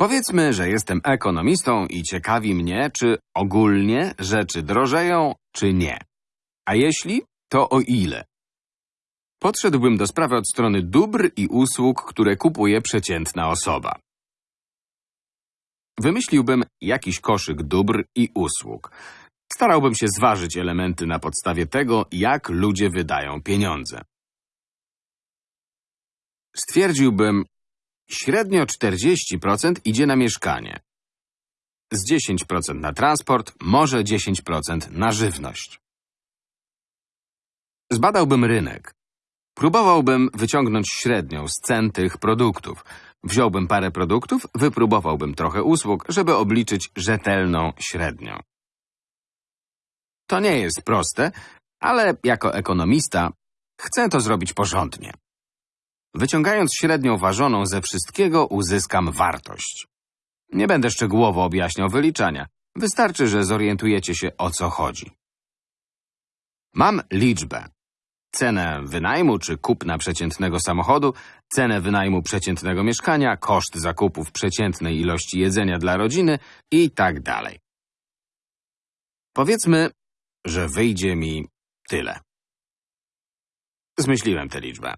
Powiedzmy, że jestem ekonomistą i ciekawi mnie, czy ogólnie rzeczy drożeją, czy nie. A jeśli, to o ile? Podszedłbym do sprawy od strony dóbr i usług, które kupuje przeciętna osoba. Wymyśliłbym jakiś koszyk dóbr i usług. Starałbym się zważyć elementy na podstawie tego, jak ludzie wydają pieniądze. Stwierdziłbym, średnio 40% idzie na mieszkanie. Z 10% na transport, może 10% na żywność. Zbadałbym rynek. Próbowałbym wyciągnąć średnią z cen tych produktów. Wziąłbym parę produktów, wypróbowałbym trochę usług, żeby obliczyć rzetelną średnią. To nie jest proste, ale jako ekonomista chcę to zrobić porządnie. Wyciągając średnią ważoną ze wszystkiego, uzyskam wartość. Nie będę szczegółowo objaśniał wyliczania. Wystarczy, że zorientujecie się, o co chodzi. Mam liczbę. Cenę wynajmu czy kupna przeciętnego samochodu, cenę wynajmu przeciętnego mieszkania, koszt zakupów przeciętnej ilości jedzenia dla rodziny i tak dalej. Powiedzmy, że wyjdzie mi tyle. Zmyśliłem tę liczbę.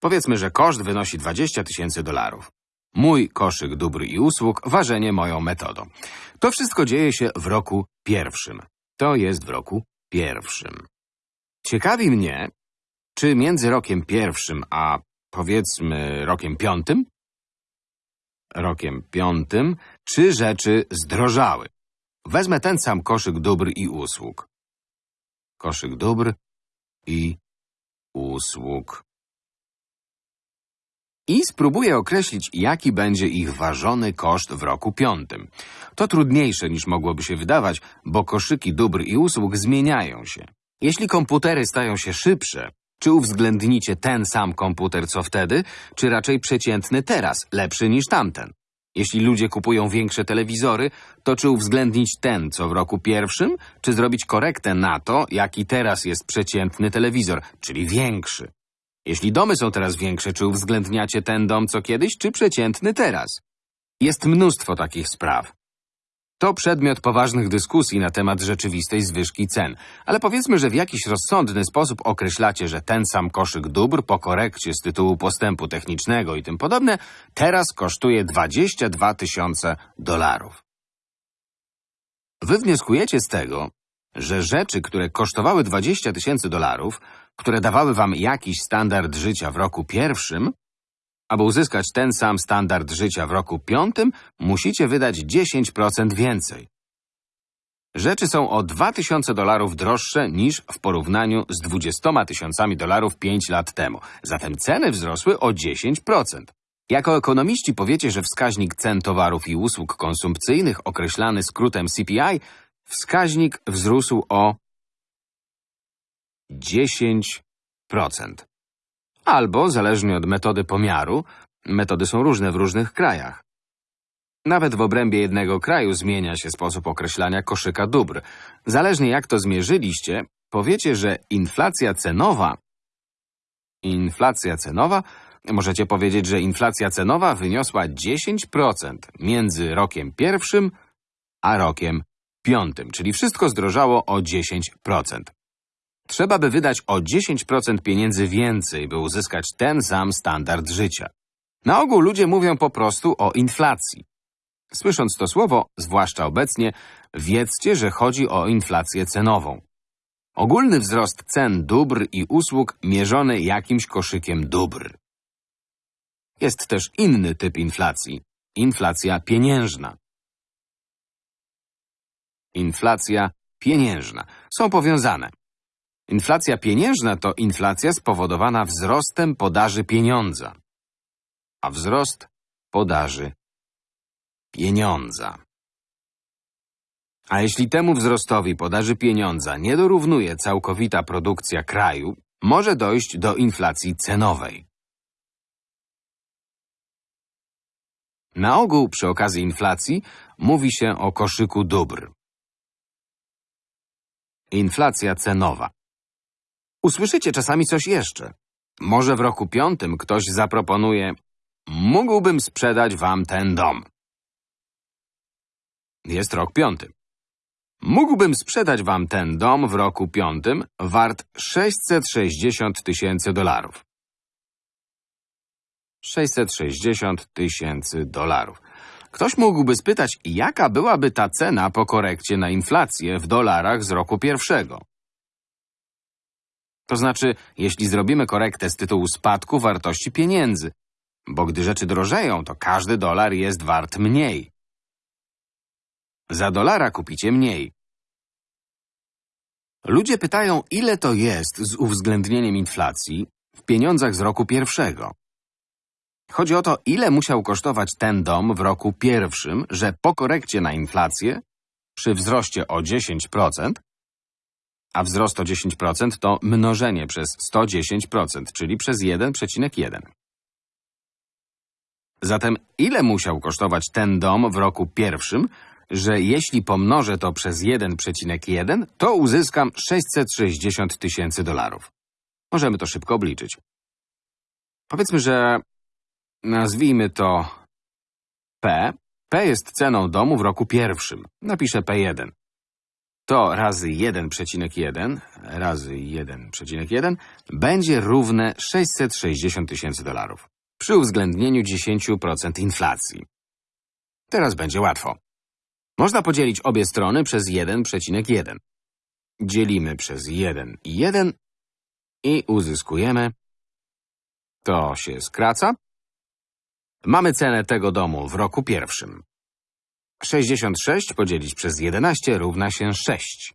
Powiedzmy, że koszt wynosi 20 tysięcy dolarów. Mój koszyk dóbr i usług, ważenie moją metodą. To wszystko dzieje się w roku pierwszym. To jest w roku pierwszym. Ciekawi mnie, czy między rokiem pierwszym a powiedzmy rokiem piątym, rokiem piątym, czy rzeczy zdrożały. Wezmę ten sam koszyk dóbr i usług. Koszyk dóbr i usług. I spróbuję określić, jaki będzie ich ważony koszt w roku piątym. To trudniejsze niż mogłoby się wydawać, bo koszyki dóbr i usług zmieniają się. Jeśli komputery stają się szybsze, czy uwzględnicie ten sam komputer co wtedy, czy raczej przeciętny teraz, lepszy niż tamten? Jeśli ludzie kupują większe telewizory, to czy uwzględnić ten, co w roku pierwszym, czy zrobić korektę na to, jaki teraz jest przeciętny telewizor, czyli większy? Jeśli domy są teraz większe, czy uwzględniacie ten dom co kiedyś, czy przeciętny teraz? Jest mnóstwo takich spraw. To przedmiot poważnych dyskusji na temat rzeczywistej zwyżki cen, ale powiedzmy, że w jakiś rozsądny sposób określacie, że ten sam koszyk dóbr po korekcie z tytułu postępu technicznego i tym podobne teraz kosztuje 22 tysiące dolarów. Wy wnioskujecie z tego, że rzeczy, które kosztowały 20 tysięcy dolarów, które dawały wam jakiś standard życia w roku pierwszym, aby uzyskać ten sam standard życia w roku piątym, musicie wydać 10% więcej. Rzeczy są o 2000 dolarów droższe niż w porównaniu z 20 tysiącami dolarów 5 lat temu. Zatem ceny wzrosły o 10%. Jako ekonomiści powiecie, że wskaźnik cen towarów i usług konsumpcyjnych, określany skrótem CPI, wskaźnik wzrósł o 10%. Albo, zależnie od metody pomiaru, metody są różne w różnych krajach. Nawet w obrębie jednego kraju zmienia się sposób określania koszyka dóbr. Zależnie jak to zmierzyliście, powiecie, że inflacja cenowa Inflacja cenowa Możecie powiedzieć, że inflacja cenowa wyniosła 10% między rokiem pierwszym a rokiem piątym, czyli wszystko zdrożało o 10%. Trzeba by wydać o 10% pieniędzy więcej, by uzyskać ten sam standard życia. Na ogół ludzie mówią po prostu o inflacji. Słysząc to słowo, zwłaszcza obecnie, wiedzcie, że chodzi o inflację cenową. Ogólny wzrost cen dóbr i usług mierzony jakimś koszykiem dóbr. Jest też inny typ inflacji. Inflacja pieniężna. Inflacja pieniężna. Są powiązane. Inflacja pieniężna to inflacja spowodowana wzrostem podaży pieniądza. A wzrost podaży pieniądza. A jeśli temu wzrostowi podaży pieniądza nie dorównuje całkowita produkcja kraju, może dojść do inflacji cenowej. Na ogół przy okazji inflacji mówi się o koszyku dóbr. Inflacja cenowa. Usłyszycie czasami coś jeszcze. Może w roku piątym ktoś zaproponuje mógłbym sprzedać wam ten dom. Jest rok piąty. Mógłbym sprzedać wam ten dom w roku piątym wart 660 tysięcy dolarów. 660 tysięcy dolarów. Ktoś mógłby spytać, jaka byłaby ta cena po korekcie na inflację w dolarach z roku pierwszego. To znaczy, jeśli zrobimy korektę z tytułu spadku wartości pieniędzy, bo gdy rzeczy drożeją, to każdy dolar jest wart mniej. Za dolara kupicie mniej. Ludzie pytają, ile to jest z uwzględnieniem inflacji w pieniądzach z roku pierwszego. Chodzi o to, ile musiał kosztować ten dom w roku pierwszym, że po korekcie na inflację, przy wzroście o 10%, a wzrost o 10% to mnożenie przez 110%, czyli przez 1,1. Zatem ile musiał kosztować ten dom w roku pierwszym, że jeśli pomnożę to przez 1,1, to uzyskam 660 tysięcy dolarów. Możemy to szybko obliczyć. Powiedzmy, że nazwijmy to P. P jest ceną domu w roku pierwszym. Napiszę P1. To razy 1,1 razy 1,1 będzie równe 660 tysięcy dolarów. Przy uwzględnieniu 10% inflacji. Teraz będzie łatwo. Można podzielić obie strony przez 1,1. Dzielimy przez 1 i 1 i uzyskujemy. To się skraca. Mamy cenę tego domu w roku pierwszym. 66 podzielić przez 11 równa się 6.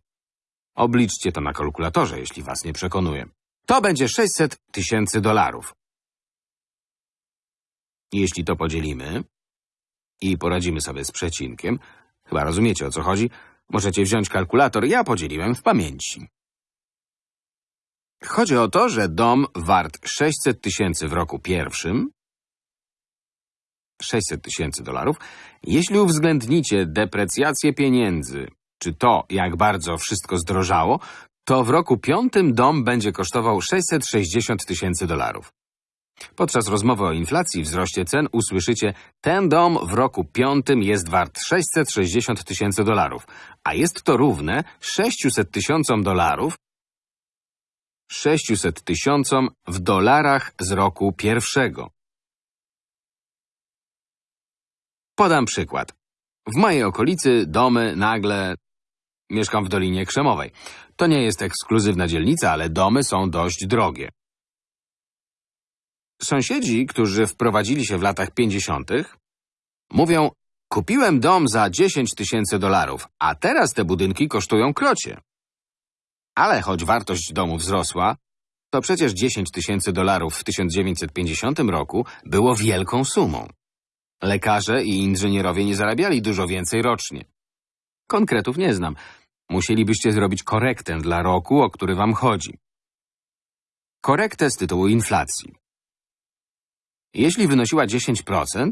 Obliczcie to na kalkulatorze, jeśli was nie przekonuje. To będzie 600 tysięcy dolarów. Jeśli to podzielimy i poradzimy sobie z przecinkiem, chyba rozumiecie o co chodzi, możecie wziąć kalkulator, ja podzieliłem w pamięci. Chodzi o to, że dom wart 600 tysięcy w roku pierwszym 600 tysięcy dolarów, jeśli uwzględnicie deprecjację pieniędzy, czy to, jak bardzo wszystko zdrożało, to w roku piątym dom będzie kosztował 660 tysięcy dolarów. Podczas rozmowy o inflacji i wzroście cen usłyszycie, ten dom w roku piątym jest wart 660 tysięcy dolarów, a jest to równe 600 tysiącom dolarów 600 tysiącom w dolarach z roku pierwszego. Podam przykład. W mojej okolicy domy nagle... Mieszkam w Dolinie Krzemowej. To nie jest ekskluzywna dzielnica, ale domy są dość drogie. Sąsiedzi, którzy wprowadzili się w latach 50., mówią, kupiłem dom za 10 tysięcy dolarów, a teraz te budynki kosztują krocie. Ale choć wartość domu wzrosła, to przecież 10 tysięcy dolarów w 1950 roku było wielką sumą. Lekarze i inżynierowie nie zarabiali dużo więcej rocznie. Konkretów nie znam. Musielibyście zrobić korektę dla roku, o który wam chodzi. Korektę z tytułu inflacji. Jeśli wynosiła 10%,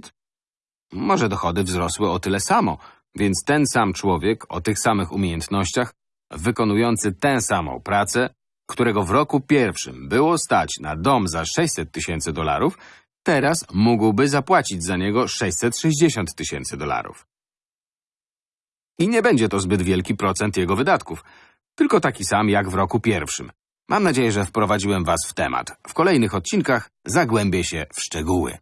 może dochody wzrosły o tyle samo, więc ten sam człowiek o tych samych umiejętnościach, wykonujący tę samą pracę, którego w roku pierwszym było stać na dom za 600 tysięcy dolarów, teraz mógłby zapłacić za niego 660 tysięcy dolarów. I nie będzie to zbyt wielki procent jego wydatków, tylko taki sam jak w roku pierwszym. Mam nadzieję, że wprowadziłem Was w temat. W kolejnych odcinkach zagłębię się w szczegóły.